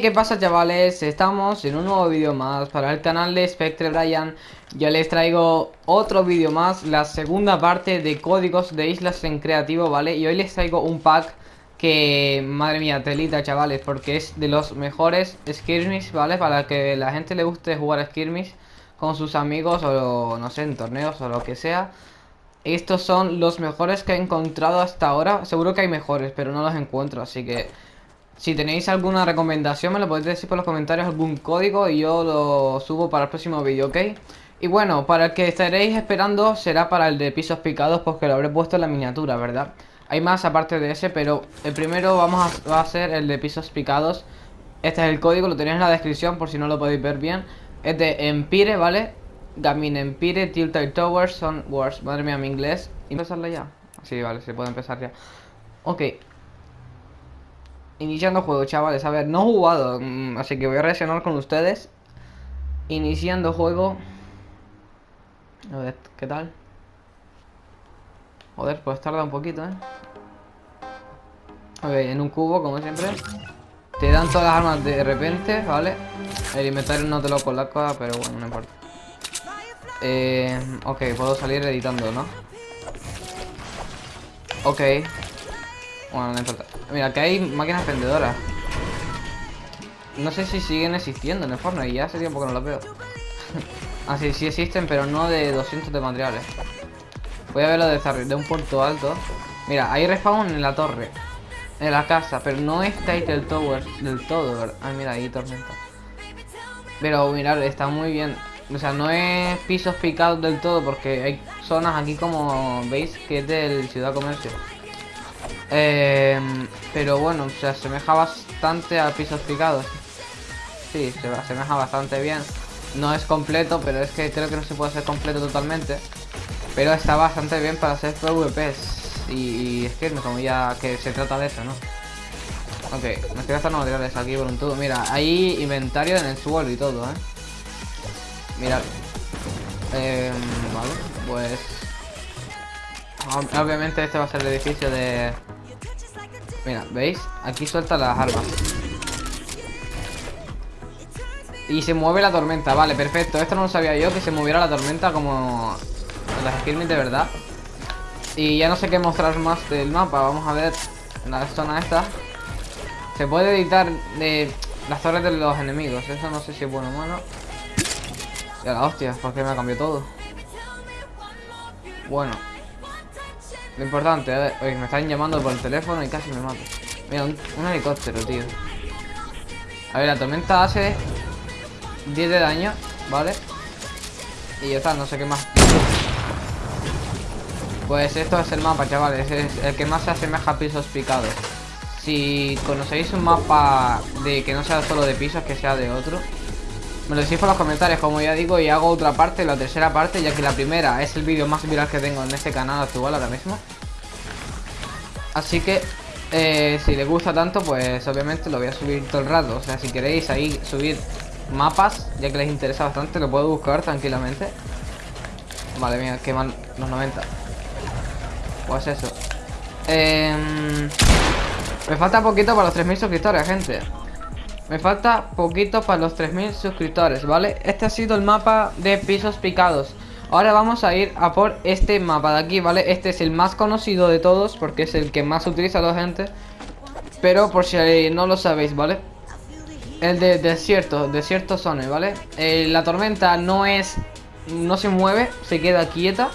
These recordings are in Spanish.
¿qué pasa chavales? Estamos en un nuevo vídeo más para el canal de Spectre Brian Yo les traigo otro vídeo más, la segunda parte de códigos de islas en creativo, ¿vale? Y hoy les traigo un pack que, madre mía, telita chavales Porque es de los mejores skirmish, ¿vale? Para que la gente le guste jugar a skirmish con sus amigos o no sé, en torneos o lo que sea estos son los mejores que he encontrado hasta ahora Seguro que hay mejores, pero no los encuentro Así que si tenéis alguna recomendación me lo podéis decir por los comentarios algún código y yo lo subo para el próximo vídeo, ¿ok? Y bueno, para el que estaréis esperando será para el de pisos picados porque lo habré puesto en la miniatura, ¿verdad? Hay más aparte de ese, pero el primero vamos a, va a ser el de pisos picados Este es el código, lo tenéis en la descripción por si no lo podéis ver bien Es de Empire, ¿vale? Gamin Empire, Tilted Towers, Son Wars Madre mía, mi inglés ¿Y empezarla ya? Sí, vale, se puede empezar ya Ok Iniciando juego, chavales. A ver, no he jugado, mm, así que voy a reaccionar con ustedes. Iniciando juego. A ver, ¿qué tal? Joder, pues tarda un poquito, ¿eh? Ok, en un cubo, como siempre. Te dan todas las armas de repente, ¿vale? El inventario no te lo coloca, pero bueno, no importa. Eh, ok, puedo salir editando, ¿no? Ok. Mira, que hay máquinas vendedoras. No sé si siguen existiendo en el Fortnite. Ya hace tiempo que no las veo. ah, sí, existen, pero no de 200 de materiales. Voy a verlo de, de un puerto alto. Mira, hay respawn en la torre. En la casa, pero no está el Tower del todo, ¿verdad? Ay, mira, ahí tormenta. Pero mirad, está muy bien. O sea, no es pisos picados del todo porque hay zonas aquí como veis que es del Ciudad Comercio. Eh, pero bueno, se asemeja bastante a pisos picados. Sí, se asemeja bastante bien. No es completo, pero es que creo que no se puede hacer completo totalmente. Pero está bastante bien para hacer PvPs. Y, es que como ya que se trata de eso, ¿no? Ok, me estoy gastando materiales aquí por un tubo. Mira, hay inventario en el suelo y todo, ¿eh? Mira. Eh, vale, pues... Obviamente este va a ser el edificio de, Mira, ¿veis? Aquí suelta las armas. Y se mueve la tormenta, vale, perfecto. Esto no lo sabía yo, que se moviera la tormenta como las skirmish de verdad. Y ya no sé qué mostrar más del mapa Vamos a ver la zona esta. Se puede editar de las torres de los enemigos Eso no sé si es bueno o malo. Ya la hostia, porque me ha cambiado todo Bueno lo importante, ver, oye, me están llamando por el teléfono y casi me mato. Mira, un, helicóptero, tío. A ver, la tormenta hace 10 de daño, ¿vale? Y ya está, no sé qué más. Pues esto es el mapa, chavales. Es el que más se asemeja a pisos picados. Si conocéis un mapa de que no sea solo de pisos, que sea de otro, me lo decís por los comentarios, como ya digo, y hago otra parte, la tercera parte, ya que la primera es el vídeo más viral que tengo en este canal actual ahora mismo. Así que, eh, si les gusta tanto, pues obviamente lo voy a subir todo el rato. O sea, si queréis ahí subir mapas, ya que les interesa bastante, lo puedo buscar tranquilamente. Vale, mira, queman los 90. Pues eso. Em, me falta poquito para los 3.000 suscriptores, gente. Me falta poquito para los 3000 suscriptores, ¿vale? Este ha sido el mapa de pisos picados Ahora vamos a ir a por este mapa de aquí, ¿vale? Este es el más conocido de todos porque es el que más utiliza la gente Pero por si no lo sabéis, ¿vale? El de desierto, desierto zone, ¿vale? Eh, la tormenta no es... No se mueve, se queda quieta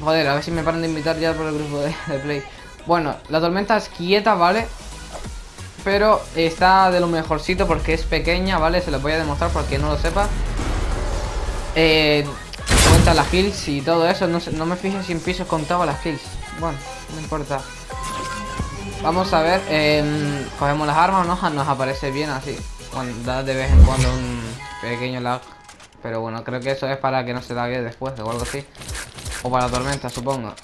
Joder, a ver si me paran de invitar ya por el grupo de, de Play Bueno, la tormenta es quieta, ¿vale? Pero está de lo mejorcito porque es pequeña, ¿vale? Se lo voy a demostrar para que no lo sepa. Eh, cuenta las kills y todo eso. No, me fijé si en pisos contaba las kills. Bueno, no importa. Vamos a ver. Em, cogemos las armas, ¿no? Nos aparece bien así. Bueno, da de vez en cuando un pequeño lag. Pero bueno, creo que eso es para que no se lague después o algo así. O para la tormenta, supongo.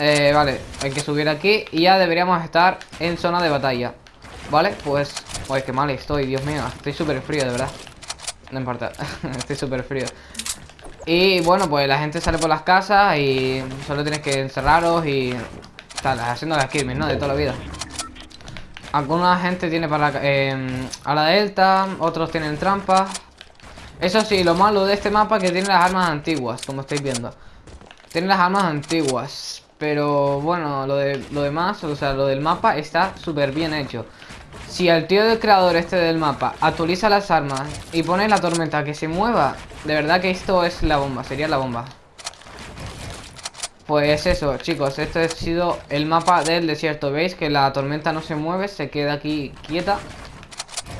Eh, vale, hay que subir aquí y ya deberíamos estar en zona de batalla. Vale, pues... Uy, qué mal estoy, Dios mío Estoy súper frío, de verdad No importa, estoy súper frío Y bueno, pues la gente sale por las casas Y solo tienes que encerraros y... Tal, haciendo las skirmish, ¿no? De toda la vida Alguna gente tiene para a la delta, otros tienen trampas. Eso sí, lo malo de este mapa es que tiene las armas antiguas, como estáis viendo. Tiene las armas antiguas. Pero bueno, lo, de, lo demás, o sea, lo del mapa está súper bien hecho. Si el tío del creador este del mapa actualiza las armas y pone la tormenta que se mueva, de verdad que esto es la bomba, sería la bomba. Pues eso, chicos, este ha sido el mapa del desierto. ¿Veis que la tormenta no se mueve? Se queda aquí quieta.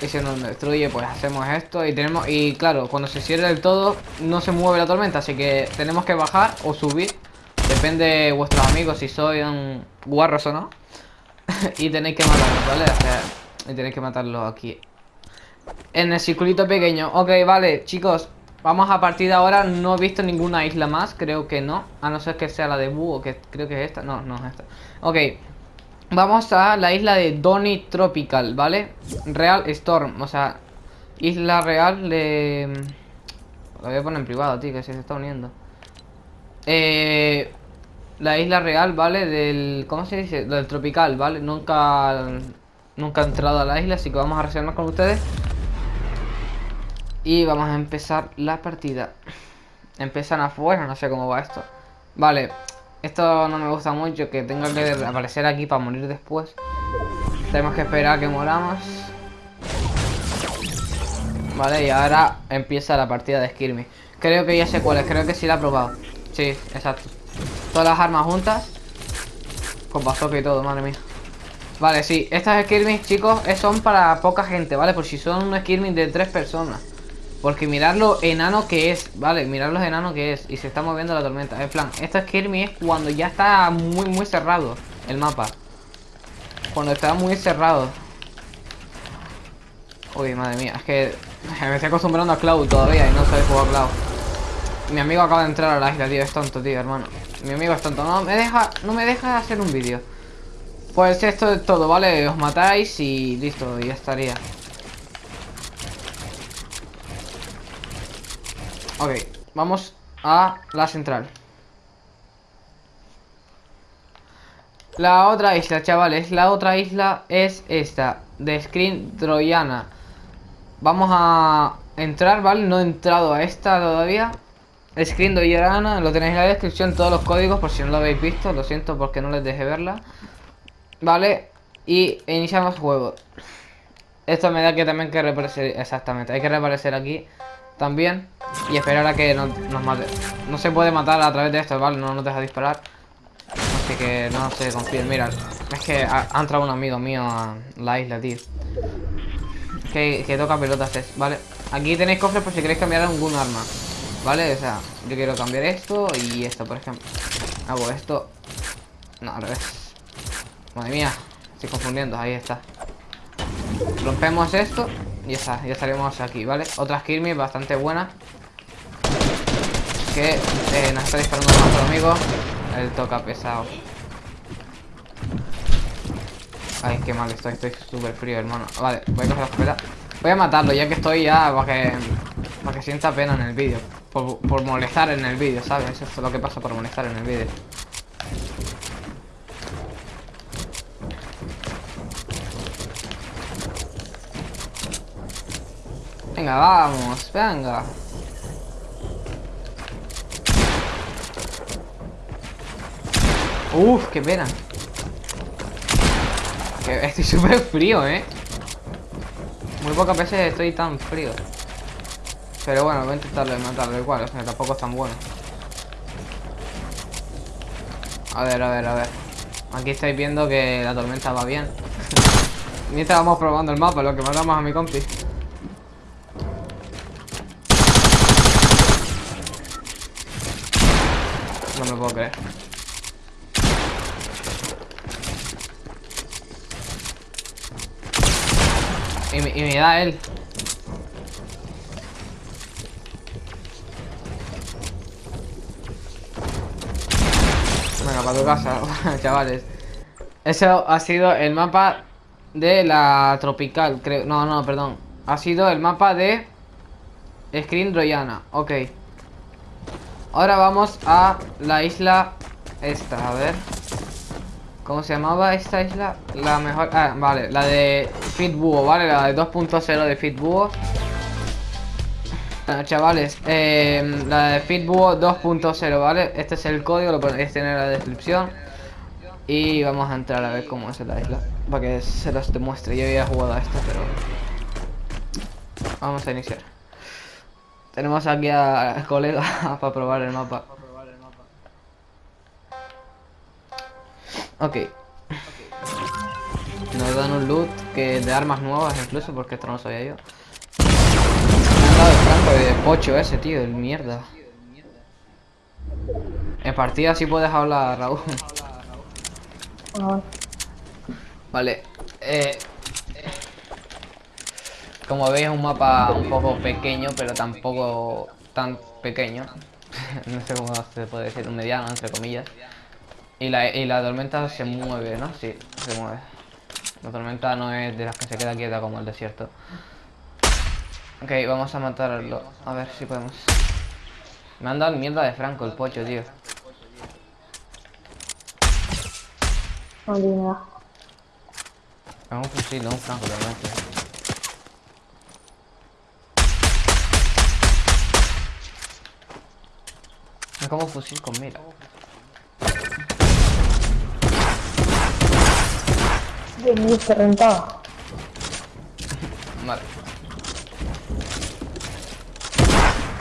Y si nos destruye, pues hacemos esto y tenemos... Y claro, cuando se cierre del todo, no se mueve la tormenta. Así que tenemos que bajar o subir. Depende de vuestros amigos si son guarros o no. y tenéis que matarlos, ¿vale? O sea, y tenéis que matarlos aquí. En el circulito pequeño. Ok, vale, chicos. Vamos a partir de ahora, no he visto ninguna isla más, creo que no A no ser que sea la de Búho, que creo que es esta No, no es esta Ok Vamos a la isla de Donny Tropical, ¿vale? Real Storm, o sea Isla real de... Lo voy a poner en privado, tío, que se está uniendo Eh... La isla real, ¿vale? Del... ¿Cómo se dice? Del tropical, ¿vale? Nunca... Nunca he entrado a la isla, así que vamos a reaccionar con ustedes. Y vamos a empezar la partida. Empiezan afuera, no sé cómo va esto. Vale, esto no me gusta mucho Que tenga que aparecer aquí para morir después. Tenemos que esperar a que moramos. Vale, y ahora empieza la partida de Skirmy Creo que ya sé cuál es, creo que sí la he probado. Sí, exacto. Todas las armas juntas. Con bazooka y todo, madre mía Vale, sí, estas skirmish, chicos, son para poca gente, ¿vale? Por si son un skirmish de tres personas. Porque mirar lo enano que es, ¿vale? Mirar lo enano que es Y se está moviendo la tormenta. En plan, esta Skirmy es cuando ya está muy, muy cerrado el mapa. Cuando está muy cerrado. Uy, madre mía, es que me estoy acostumbrando a Cloud todavía y no sabe jugar Cloud. Mi amigo acaba de entrar a la tío, es tonto, tío, hermano. Mi amigo es tonto, no me deja, no me deja hacer un vídeo Pues esto es todo, ¿vale? Os matáis y listo, ya estaría. Ok, vamos a la central. La otra isla, chavales La otra isla es esta De Screen Troyana. Vamos a entrar, ¿vale? No he entrado a esta todavía. Screen Troyana Lo tenéis en la descripción, todos los códigos Por si no lo habéis visto, lo siento porque no les dejé verla Vale Y iniciamos juego Esto me da que también que reaparecer Exactamente, hay que reaparecer aquí También y esperar a que nos, mate. No se puede matar a través de esto, ¿vale? No nos deja disparar. Así que no se confíen. Mira, es que ha, entrado un amigo mío a la isla, tío. Que, que toca pelotas es, ¿vale? Aquí tenéis cofres por si queréis cambiar algún arma. ¿Vale? O sea, yo quiero cambiar esto y esto, por ejemplo. Hago esto. No, al revés. Madre mía, estoy confundiendo, ahí está. Rompemos esto y ya está, ya estaremos aquí, ¿vale? Otra Kirby bastante buena. Que eh, nos está disparando nuestro amigo. El toca pesado. Ay, qué mal estoy, estoy súper frío, hermano. Vale, voy a coger la escopeta. Voy a matarlo, ya que estoy ya para que, para que sienta pena en el vídeo. Por, por molestar en el vídeo, ¿sabes? Eso es lo que pasa por molestar en el vídeo Venga, vamos, venga. Uf, qué pena. estoy súper frío, ¿eh? Muy pocas veces estoy tan frío. Pero bueno, voy a intentarlo de matarlo igual, o sea, tampoco es tan bueno. A ver, a ver, a ver. Aquí estáis viendo que la tormenta va bien. Mientras vamos probando el mapa, lo que matamos a mi compi. Me puedo creer. Y me, y me da él. Venga, para tu casa, chavales. Eso ha sido el mapa de la tropical, creo. No, no, perdón. Ha sido el mapa de Screen Royana. Ok. Ahora vamos a la isla esta, a ver ¿Cómo se llamaba esta isla? La mejor... Ah, vale, la de Fitbuo, ¿vale? La de 2.0 de Fitbuo. Chavales, eh, la de Fitbuo 2.0, ¿vale? Este es el código, lo podéis tener en la descripción. Y vamos a entrar a ver cómo es la isla. Para que se los demuestre. Yo había jugado a esto, pero... Vamos a iniciar. Tenemos aquí al colega para probar el mapa. Ok. Nos dan un loot que de armas nuevas incluso, porque esto no lo sabía yo. Me han dado el franco de pocho ese, tío, el mierda. En partida sí puedes hablar, Raúl. Vale. Eh, como veis es un mapa un poco pequeño, pero tampoco tan pequeño. no sé cómo se puede decir, un mediano, entre comillas. Y la, y la tormenta se mueve, ¿no? Sí, se mueve. La tormenta no es de las que se queda quieta como el desierto. Ok, vamos a matarlo. A ver si podemos. Me han dado mierda de Franco el pocho, tío. Es un fusil, no un Franco, realmente. Es como fusil con mira. De mí se rentaba. Vale.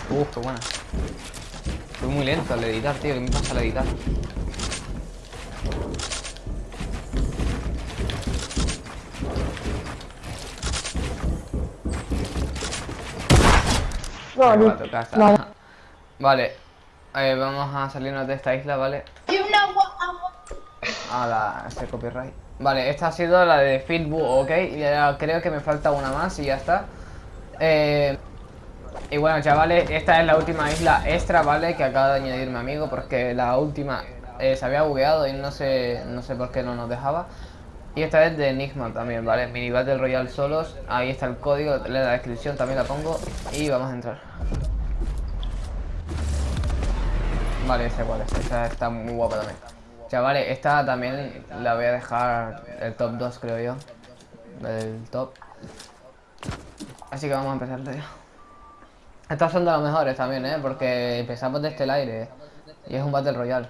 Uh, qué buena. Fui muy lento al editar, tío. ¿Qué me pasa al editar? No, esta. Vale. Eh, vamos a salirnos de esta isla, ¿vale? A la este copyright. Vale, esta ha sido la de Fitbu, ok. Creo que me falta una más y ya está. Eh, y bueno, chavales, esta es la última isla extra, ¿vale? Que acaba de añadir mi amigo porque la última eh, se había bugueado y no sé, no sé por qué no nos dejaba. Y esta es de Enigma también, ¿vale? Mini Battle Royale solos. Ahí está el código, en la descripción también la pongo. Y vamos a entrar. Vale, esa igual, esta está muy guapa también. Chavales, esta también la voy a dejar el top 2, creo yo. Del top. Así que vamos a empezar, tío. Estas son de las mejores también, ¿eh? Porque empezamos desde el aire. Y es un Battle Royale.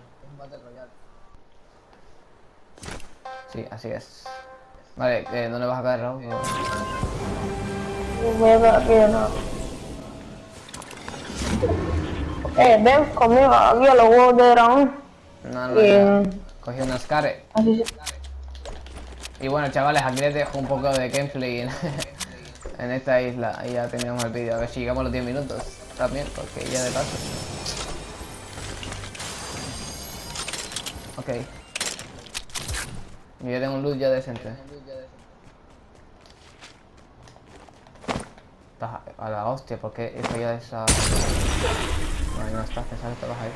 Sí, así es. Vale, eh, ¿dónde vas a caer, Raúl? Voy nuevo. Eh, ven conmigo aquí a los huevos de dragón. No, no, Eh. ya. Cogí. Así se... Y bueno, chavales, aquí les dejo un poco de gameplay en, en esta isla. Y ya tenemos el vídeo. A ver si llegamos a los 10 minutos también, porque ya de paso. Ok. Y yo tengo un loot ya decente. Estás a- a la hostia, porque eso ya es a... No, no estás, pensaba que estabas ahí.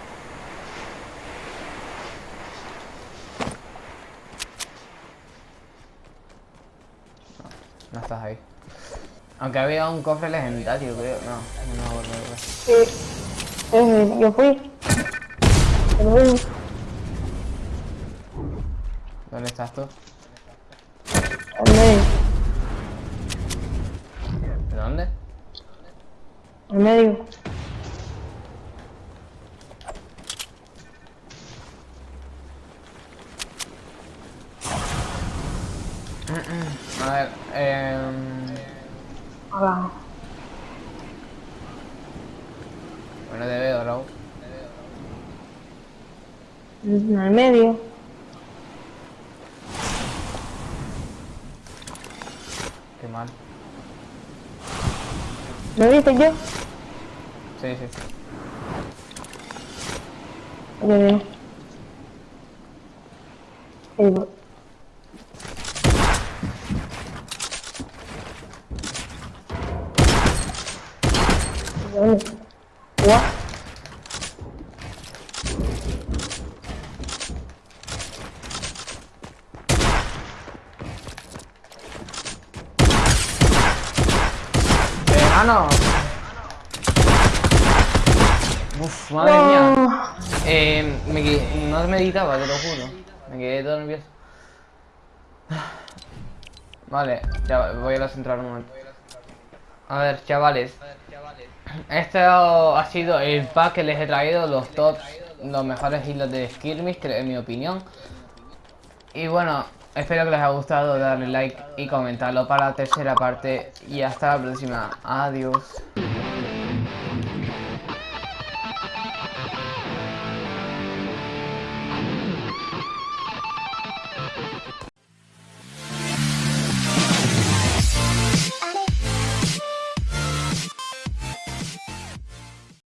No estás ahí. Aunque había un cofre legendario, creo. No, no verdad. Sí. Eh, yo fui. Yo fui. ¿Dónde estás tú? En medio. ¿De dónde? En medio. A ver, eh... Bueno, te veo, Raúl. En el medio. Qué mal. ¿Me viste yo? Sí, sí. Bien. Sí, voy. ¿Dónde? What? ¡Hermano! Uf, madre mía. Eh, me quedé- no meditaba, te lo juro. Me quedé todo nervioso. Vale, ya voy a la central un momento. A ver, chavales. Este ha sido el pack que les he traído, los tops, los mejores hilos de Skirmish, en mi opinión. Y bueno, espero que les haya gustado, darle like y comentarlo para la tercera parte. Y hasta la próxima. Adiós.